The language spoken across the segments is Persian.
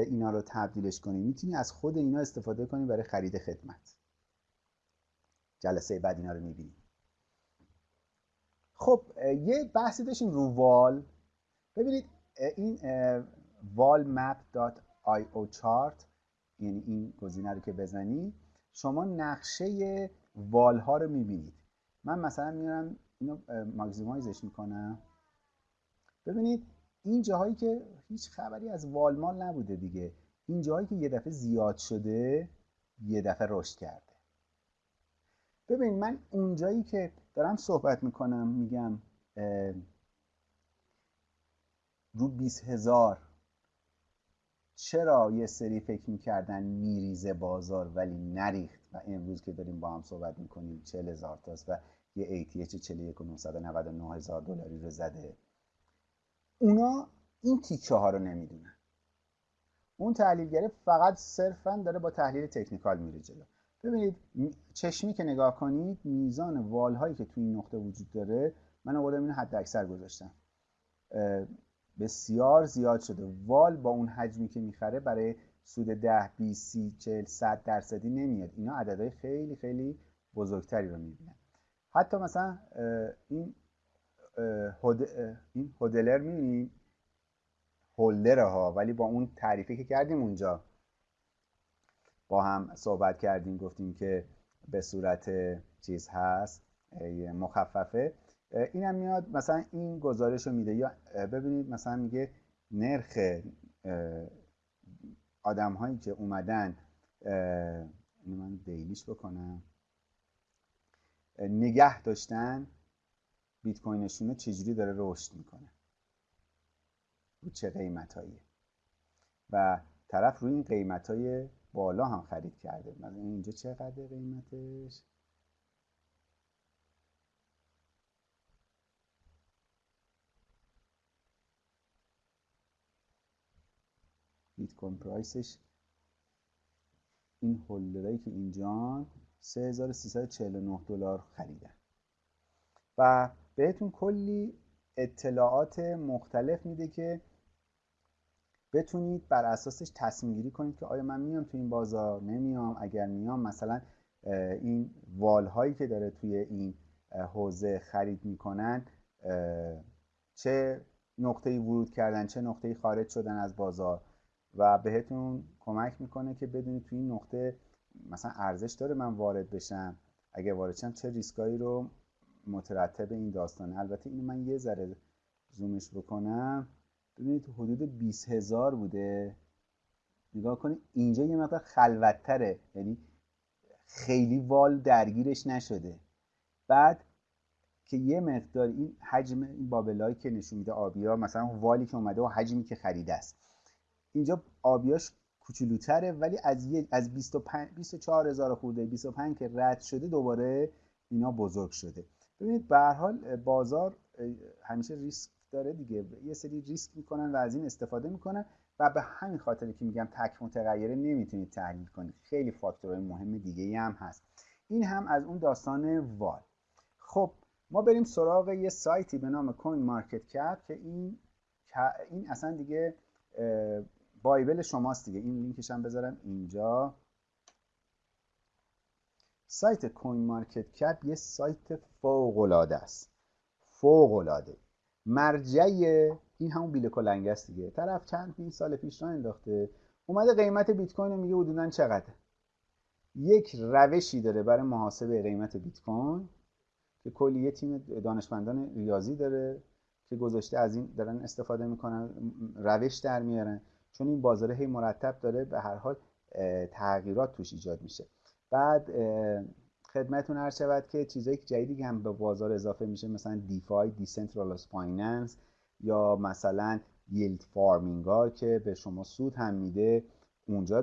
به اینا رو تبدیلش کنی می‌تونی از خود اینا استفاده کنی برای خرید خدمت. جلسه بعد اینا رو می‌بینی. خب یه بحثی داشتیم رو وال. ببینید این walmap.io chart یعنی این گزینه رو که بزنی شما نقشه وال ها رو می‌بینید. من مثلا میارم اینو ماکسیمایزش می‌کنم. ببینید این جاهایی که هیچ خبری از والمال نبوده دیگه. این جاهایی که یه دفعه زیاد شده یه دفعه رشد کرده. ببین من اونجایی که دارم صحبت می‌کنم میگم رو 20 هزار. چرا یه سری فکر می‌کردن میریزه بازار ولی نریخت؟ و امروز که داریم با هم صحبت می‌کنیم 40 هزار تاست و یه ATH 41 و 999 هزار دلاری رو زده. اونا این تیکه ها رو نمی‌دونن. اون تحلیلگره فقط صرفا داره با تحلیل تکنیکال میره جلو. ببینید چشمی که نگاه کنید میزان وال هایی که توی این نقطه وجود داره من آوردم اینو حد اکثر گذاشتم. بسیار زیاد شده. وال با اون حجمی که می‌خره برای سود 10 20 30 40 100 درصدی نمیاد. اینا عددهای خیلی خیلی بزرگتری رو می‌بینن. حتی مثلا این این هودلر می‌بینید هولدره ها ولی با اون تعریفی که کردیم اونجا با هم صحبت کردیم گفتیم که به صورت چیز هست مخففه. اینم میاد مثلا این گزارش رو میده. یا ببینید مثلا میگه نرخ آدم هایی که اومدن من دیلیش بکنم. نگه داشتن بیت کوینشون رو چجوری داره رشد می‌کنه؟ رو چه قیمت و طرف روی این قیمت های بالا هم خرید کرده. مثلا اینجا چقدر قیمتش؟ بیت کوین پرایسش این هولدرایی که اینجا 3349 دلار خریدن. و بهتون کلی اطلاعات مختلف میده که بتونید بر اساسش تصمیم گیری کنید که آیا من میام تو این بازار نمیام اگر میام مثلا این وال هایی که داره توی این حوزه خرید می‌کنن چه نقطه‌ای ورود کردن چه نقطه‌ای خارج شدن از بازار و بهتون کمک می‌کنه که بدونید توی این نقطه مثلا ارزش داره من وارد بشم اگر وارد شم چه ریسکایی رو مترتب این داستانه البته اینو من یه ذره زومش بکنم. ببینید حدود 20 هزار بوده. نگاه کنید اینجا یه مقدار خلوتتره. یعنی خیلی وال درگیرش نشده. بعد که یه مقدار این حجم این بابلایی که نشون میده آبیا مثلا والی که اومده و حجمی که خریده است. اینجا آبیاش کوچولوتره ولی از از 25 24 هزار خورده 25 که رد شده دوباره اینا بزرگ شده. ببینید به هر حال بازار همیشه ریسک داره دیگه. یه سری ریسک می‌کنن و از این استفاده می‌کنن و به همین خاطر که میگم تک متغیره نمی‌تونید تحلیل کنید. خیلی فاکتورهای مهم دیگه هم هست. این هم از اون داستان وال. خب ما بریم سراغ یه سایتی به نام CoinMarketCap که این این اصلا دیگه bible شماست دیگه. این لینکش هم بذارم اینجا. سایت CoinMarketCap یه سایت فوق العاده است. فوق العاده مرجع این همون بیل کلنگ است دیگه. طرف چند این سال پیش را انداخته. اومده قیمت بیت کوین میگه حدودا چقدر یک روشی داره برای محاسبه قیمت بیت کوین که کلی یه تیم دانشمندان ریاضی داره که گذاشته از این دارن استفاده می‌کنن روش در میارن. چون این بازاره هی مرتب داره به هر حال تغییرات توش ایجاد میشه. بعد خدمتون عرض شود که چیزایی که جدیدی هم به بازار اضافه میشه مثلا DeFi decentralized finance یا مثلا yield farming ها که به شما سود هم میده اونجا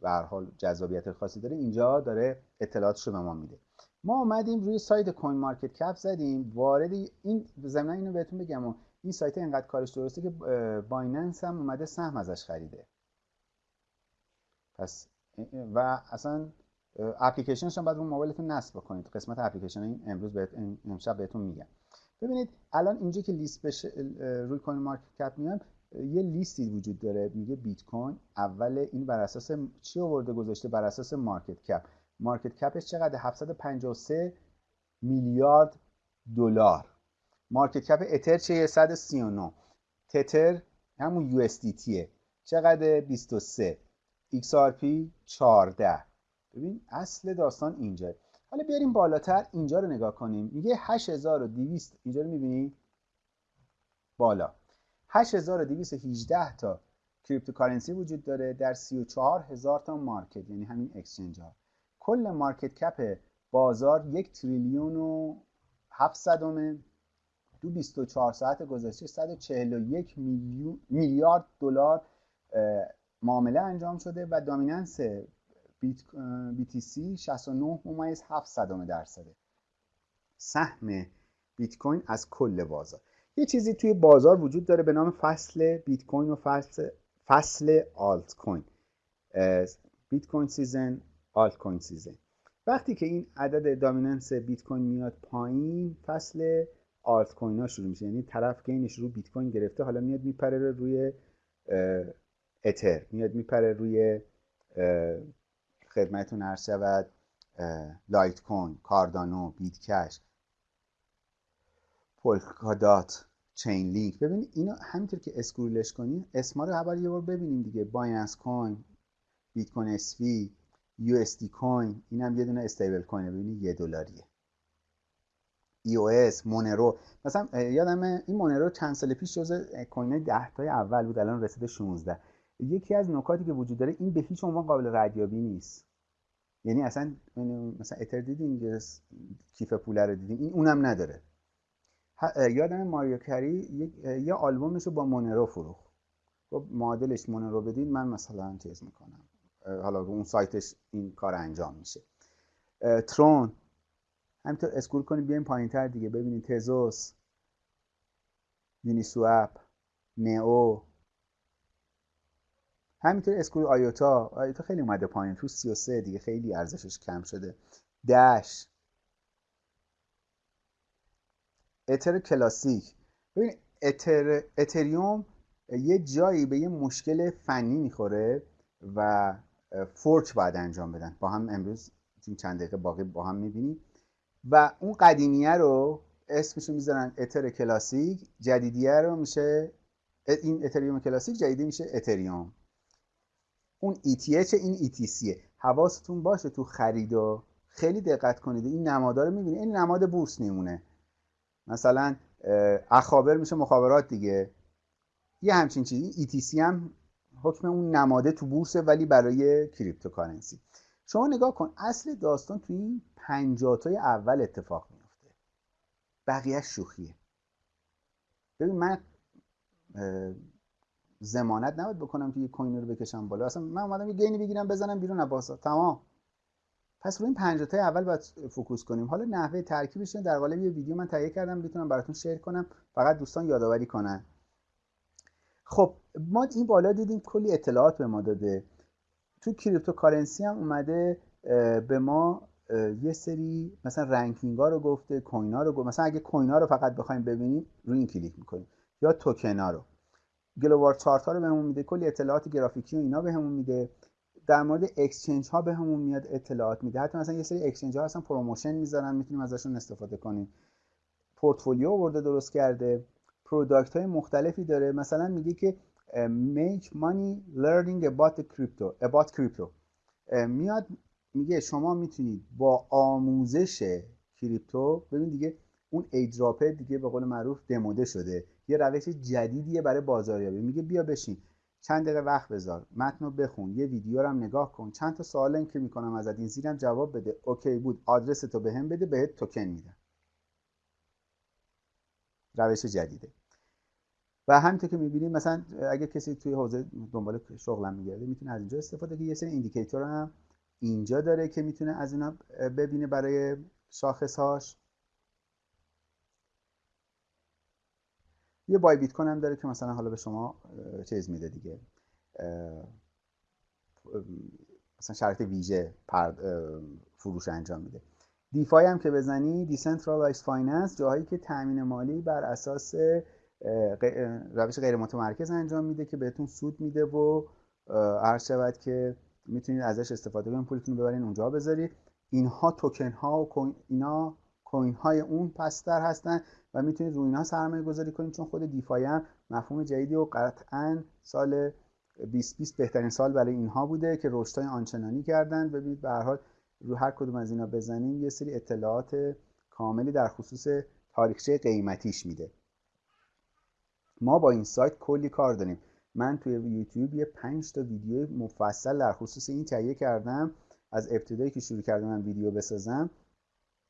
به حال جذابیت خاصی داره اینجا داره اطلاعاتش رو به ما میده. ما اومدیم روی سایت CoinMarketCap زدیم وارد این زمین اینو بهتون بگم این سایت اینقدر کارش درسته که Binance هم اومده سهم ازش خریده. پس و اصلا اپلیکیشنش هم باید رو موبایلتون نصب بکنید. قسمت اپلیکیشن این امروز بهت امشب بهتون میگم. ببینید الان اینجا که لیست بشه روی CoinMarketCap میام یه لیستی وجود داره میگه بیت کوین اول این بر اساس چی آورده گذاشته؟ بر اساس market cap market cap ش چقدر 753 میلیارد دلار. market cap اتر چه 139 تتر همون US چقدر؟ 23 XRP 14 ببین اصل داستان اینجا. حالا بیاریم بالاتر اینجا رو نگاه کنیم. میگه 8200 اینجا رو می‌بینی؟ بالا. 8218 تا cryptocurrency وجود داره در 34000 تا market یعنی همین exchange ها کل market cap بازار یک تریلیون و 700 دو 24 ساعت گذشته 141 میلیارد دلار معامله انجام شده و dominance BTC 69 ممیز 7 درصده سهم بیت کوین از کل بازار. یه چیزی توی بازار وجود داره به نام فصل بیت کوین و فصل فصل آلت کوین Bitcoin season altcoin season. وقتی که این عدد dominance بیت کوین میاد پایین فصل آلت کوین ها شروع میشه. یعنی طرف gain ش رو بیت کوین گرفته حالا میاد میپره روی اتر. میاد میپره روی خدمتتون عرض شود. لایت کوین کاردانو بیت کش Polkadot Chainlink ببینید اینو همینطور که scroll ش کنیم اسما رو اول یه بار ببینیم دیگه. Binance Coin Bitcoin SV USD Coin. اینم یه دونه stablecoin ه. ببینید یه دلاریه. EOS مونرو. مثلا یادم این مونرو چند سال پیش جزء coin 10 تای اول بود. الان رسیده 16 یکی از نکاتی که وجود داره این به هیچ عنوان قابل ردیابی نیست. یعنی اصلا مثلا اتر دیدین کیف پوله رو دیدین؟ این اونم نداره. یادم ماریو کری یه آلبومش رو با مونرو فروخت. خب معادلش مونرو بدین من مثلا چیز می‌کنم. حالا اون سایتش این کار انجام میشه. ترون. همینطور اسکول کنید بیایم پایین تر دیگه. ببینید تزوس Uniswap نئو. همینطور اسکول آیوتا آیوتا خیلی اومده پایین. تو 33 دیگه خیلی ارزشش کم شده. دش اتر کلاسیک. ببین اتر اتریوم یه جایی به یه مشکل فنی می‌خوره و fork باید انجام بدن. با هم امروز چند دقیقه باقی با هم می‌بینیم. و اون قدیمیه رو اسمشو می‌ذارن اتر کلاسیک. جدیدیه رو میشه این اتریوم کلاسیک جدیدی میشه اتریوم. اون ETH این ETCه حواستون باشه تو خرید خیلی دقت کنید. این نمادا رو می‌بینید این نماد بورس میمونه مثلا اخابر میشه مخابرات دیگه. یه همچین چیزی. ETC هم حکم اون نماده تو بورسه ولی برای cryptocurrency. شما نگاه کن. اصل داستان تو این پنجاتای اول اتفاق میفته بقیه شوخیه. ببین من زمانت نباید بکنم که یه کوین رو بکشم بالا. اصلا من اومدم یه گینی بگیرم بزنم بیرون. از تمام. پس روی این پنجاتای اول باید فوکوس کنیم. حالا نحوه ترکیبش در قالب یه ویدیو من تهیه کردم. می‌تونم براتون شیر کنم. فقط دوستان یادآوری کنن. خب ما این بالا دیدیم کلی اطلاعات به ما داده. تو cryptocurrency هم اومده به ما یه سری مثلا ranking ها رو گفته coin ها رو گفته مثلا اگه coin ها رو فقط بخوایم ببینیم روی این کلیک می‌کنیم. یا توکن ها رو. global chart ها رو بهمون میده کلی اطلاعات گرافیکی و اینا بهمون میده. در مورد exchange ها بهمون میاد اطلاعات میده. حتی مثلا یه سری exchange ها هستن promotion می‌ذارن می‌تونیم ازشون استفاده کنیم. پورتفولیو ورده درست کرده. product های مختلفی داره. مثلا میگه که make money learning about crypto about crypto. میاد میگه شما می‌تونید با آموزش crypto ببین دیگه اون airdrop ه دیگه به قول معروف دموده شده. یه روش جدیدیه برای بازاریابی. میگه بیا بشین. چند دقیقه وقت بذار. متن رو بخون. یه ویدیو رو هم نگاه کن. چند تا سوال که می‌کنم ازت. این زیرم جواب بده. اوکی بود. آدرس تو بهم بده. بهت توکن میدم. روش جدیده. و همینطور که می‌بینیم مثلا اگه کسی توی حوزه دنبال شغلم میگرده می‌تونه از اینجا استفاده که یه سری ایندیکیتور هم اینجا داره که می‌تونه از اینا ببینه برای شاخصهاش. یه بای بیت کوین هم داره که مثلا حالا به شما چیز میده دیگه. مثلا شرط ویژه فروش انجام میده. DeFi هم که بزنی decentralized finance جاهایی که تامین مالی بر اساس روش غیر متمرکز انجام میده که بهتون سود میده و عرض شود که می‌تونید ازش استفاده کنید پولتون رو ببرین اونجا بذارید. اینها توکن ها و اینا coin های اون بستر هستن و می‌تونید روی اینها سرمایه گذاری کنید چون خود DeFi هم مفهوم جدیدی و قطعا سال 2020 بهترین سال برای اینها بوده که رشدهای آنچنانی کردن. ببینید به هر حال رو هر کدوم از اینا بزنیم یه سری اطلاعات کاملی در خصوص تاریخچه قیمتیش میده. ما با این سایت کلی کار داریم. من توی یوتیوب یه 5 تا ویدیو مفصل در خصوص این تهیه کردم. از ابتدایی که شروع کردم ویدیو بسازم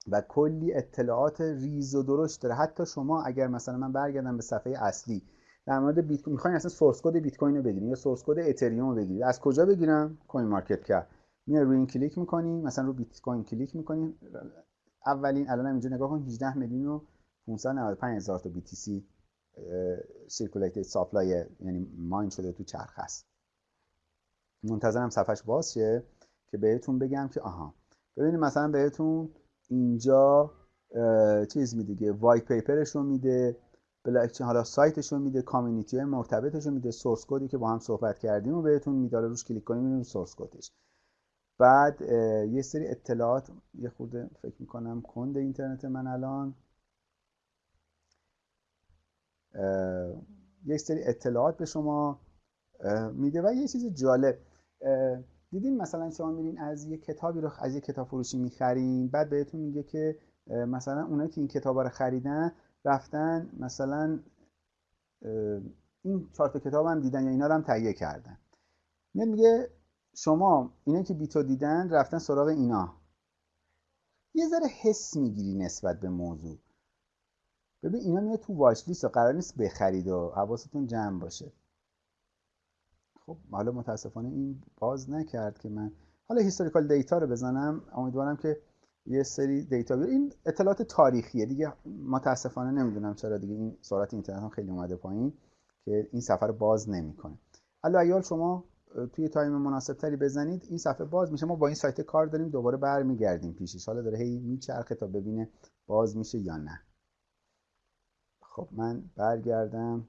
و کلی اطلاعات ریز و درشت داره. حتی شما اگر مثلا من برگردم به صفحه اصلی در مورد بیت کوین می‌خواین اصلا source code بیت کوین رو بگیرید یا source code اتریوم رو بگیرید از کجا بگیرم؟ CoinMarketCap. میای روی این کلیک می‌کنی مثلا رو بیت کوین کلیک می‌کنی. اولین الان اینجا نگاه کن 18 میلیون و 595 هزار تا BTC circulated supply یعنی mine شده تو چرخ هست منتظرم صفحش باز شه که بهتون بگم که آها. ببینید مثلا بهتون اینجا چیز میده white paper ش رو میده بلاکچین حالا سایتش رو میده community های مرتبطش رو میده source code ی که با هم صحبت کردیم و بهتون میده روش کلیک کنیم می‌بینیم source code ش بعد یه سری اطلاعات یه خورده فکر می‌کنم کند اینترنت من الان. یک سری اطلاعات به شما میده و یه چیز جالب دیدین مثلا شما میرین از یه کتابی رو از یه کتاب فروشی می‌خرین بعد بهتون میگه که مثلا اونایی که این کتاب رو خریدن رفتن مثلا این چهار کتاب هم دیدن یا اینا رو هم تهیه کردن. میاد میگه شما اینا که بیتو دیدن رفتن سراغ اینا. یه ذره حس می‌گیری نسبت به موضوع. ببین اینا میاد تو watch list قرار نیست بخرید و حواستون جمع باشه. خب حالا متاسفانه این باز نکرد که من حالا historical data رو بزنم. امیدوارم که یه سری data بیاره این اطلاعات تاریخیه دیگه. متاسفانه نمی‌دونم چرا دیگه این سرعت اینترنت هم خیلی اومده پایین که این صفحه رو باز نمی‌کنه. حالا ایال شما توی تایم مناسب تری بزنید. این صفحه باز میشه. ما با این سایت کار داریم. دوباره برمیگردیم پیشش. حالا داره هی میچرخه تا ببینه باز میشه یا نه. خب من برگردم.